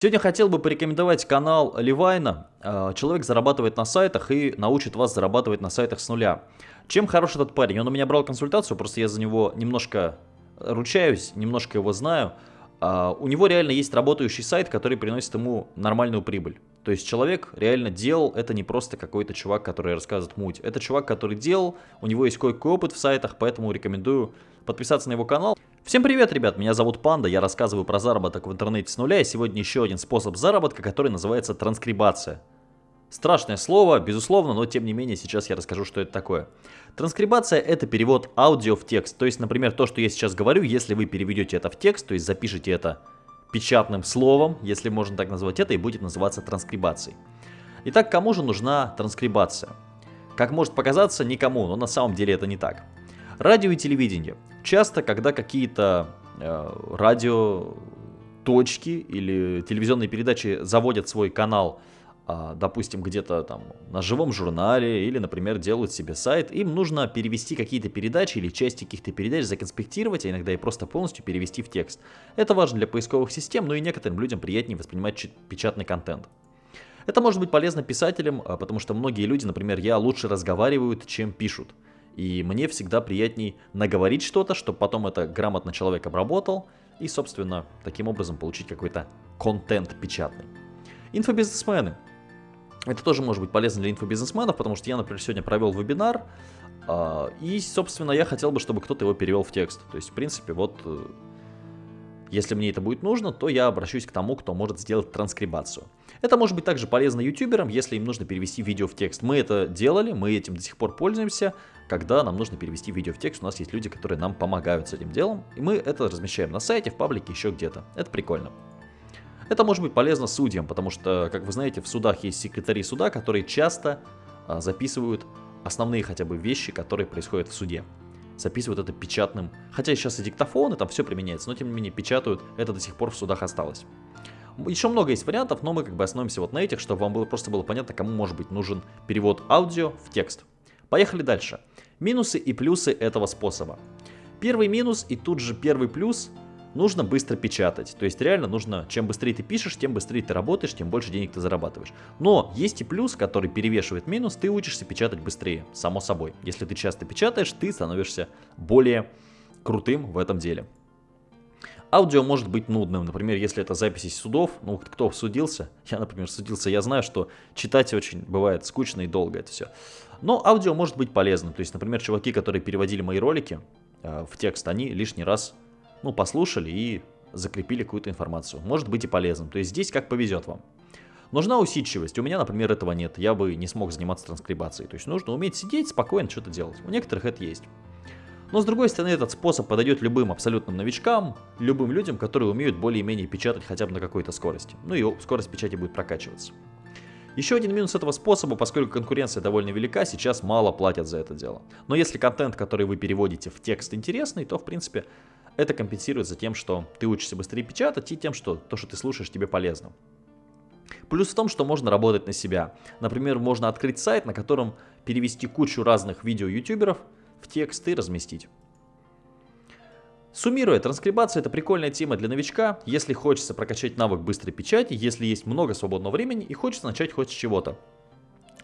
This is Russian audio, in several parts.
Сегодня хотел бы порекомендовать канал Ливайна. Э, человек зарабатывает на сайтах и научит вас зарабатывать на сайтах с нуля. Чем хорош этот парень? Он у меня брал консультацию, просто я за него немножко ручаюсь, немножко его знаю. А, у него реально есть работающий сайт, который приносит ему нормальную прибыль. То есть человек реально делал, это не просто какой-то чувак, который рассказывает муть. Это чувак, который делал, у него есть кое-какой опыт в сайтах, поэтому рекомендую подписаться на его канал. Всем привет, ребят, меня зовут Панда, я рассказываю про заработок в интернете с нуля, и сегодня еще один способ заработка, который называется транскрибация. Страшное слово, безусловно, но тем не менее сейчас я расскажу, что это такое. Транскрибация это перевод аудио в текст, то есть, например, то, что я сейчас говорю, если вы переведете это в текст, то есть запишите это печатным словом, если можно так назвать это, и будет называться транскрибацией. Итак, кому же нужна транскрибация? Как может показаться, никому, но на самом деле это не так. Радио и телевидение. Часто, когда какие-то э, радио точки или телевизионные передачи заводят свой канал, э, допустим, где-то там на живом журнале или, например, делают себе сайт, им нужно перевести какие-то передачи или части каких-то передач, законспектировать, а иногда и просто полностью перевести в текст. Это важно для поисковых систем, но и некоторым людям приятнее воспринимать печатный контент. Это может быть полезно писателям, а, потому что многие люди, например, я лучше разговаривают, чем пишут. И мне всегда приятней наговорить что-то, чтобы потом это грамотно человек обработал и, собственно, таким образом получить какой-то контент печатный. Инфобизнесмены. Это тоже может быть полезно для инфобизнесменов, потому что я, например, сегодня провел вебинар, а, и, собственно, я хотел бы, чтобы кто-то его перевел в текст. То есть, в принципе, вот э, если мне это будет нужно, то я обращусь к тому, кто может сделать транскрибацию. Это может быть также полезно ютуберам, если им нужно перевести видео в текст. Мы это делали, мы этим до сих пор пользуемся. Когда нам нужно перевести видео в текст, у нас есть люди, которые нам помогают с этим делом. И мы это размещаем на сайте, в паблике, еще где-то. Это прикольно. Это может быть полезно судьям, потому что, как вы знаете, в судах есть секретари суда, которые часто а, записывают основные хотя бы вещи, которые происходят в суде записывают это печатным. Хотя сейчас и диктофоны, там все применяется, но тем не менее печатают, это до сих пор в судах осталось. Еще много есть вариантов, но мы как бы остановимся вот на этих, чтобы вам было, просто было понятно, кому может быть нужен перевод аудио в текст. Поехали дальше. Минусы и плюсы этого способа. Первый минус и тут же первый плюс нужно быстро печатать. То есть реально нужно, чем быстрее ты пишешь, тем быстрее ты работаешь, тем больше денег ты зарабатываешь. Но есть и плюс, который перевешивает минус, ты учишься печатать быстрее, само собой. Если ты часто печатаешь, ты становишься более крутым в этом деле. Аудио может быть нудным, например, если это запись из судов, ну, кто судился, я, например, судился, я знаю, что читать очень бывает скучно и долго это все. Но аудио может быть полезным, то есть, например, чуваки, которые переводили мои ролики э, в текст, они лишний раз ну, послушали и закрепили какую-то информацию. Может быть и полезным. То есть здесь как повезет вам. Нужна усидчивость. У меня, например, этого нет. Я бы не смог заниматься транскрибацией. То есть нужно уметь сидеть, спокойно что-то делать. У некоторых это есть. Но с другой стороны, этот способ подойдет любым абсолютным новичкам, любым людям, которые умеют более-менее печатать хотя бы на какой-то скорости. Ну и скорость печати будет прокачиваться. Еще один минус этого способа, поскольку конкуренция довольно велика, сейчас мало платят за это дело. Но если контент, который вы переводите в текст интересный, то в принципе это компенсируется тем, что ты учишься быстрее печатать и тем, что то, что ты слушаешь, тебе полезно. Плюс в том, что можно работать на себя. Например, можно открыть сайт, на котором перевести кучу разных видео ютуберов в текст и разместить. Суммируя, транскрибация это прикольная тема для новичка, если хочется прокачать навык быстрой печати, если есть много свободного времени и хочется начать хоть с чего-то.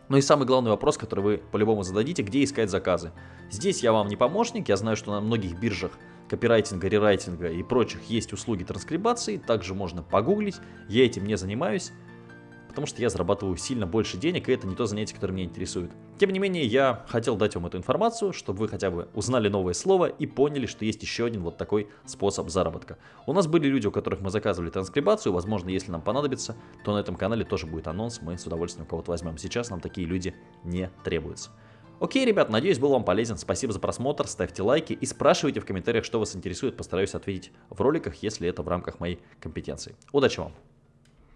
Ну и самый главный вопрос, который вы по-любому зададите, где искать заказы. Здесь я вам не помощник, я знаю, что на многих биржах копирайтинга, рерайтинга и прочих есть услуги транскрибации, также можно погуглить, я этим не занимаюсь, потому что я зарабатываю сильно больше денег, и это не то занятие, которое меня интересует. Тем не менее, я хотел дать вам эту информацию, чтобы вы хотя бы узнали новое слово и поняли, что есть еще один вот такой способ заработка. У нас были люди, у которых мы заказывали транскрибацию, возможно, если нам понадобится, то на этом канале тоже будет анонс, мы с удовольствием кого-то возьмем. Сейчас нам такие люди не требуются. Окей, ребят, надеюсь, был вам полезен. Спасибо за просмотр, ставьте лайки и спрашивайте в комментариях, что вас интересует. Постараюсь ответить в роликах, если это в рамках моей компетенции. Удачи вам!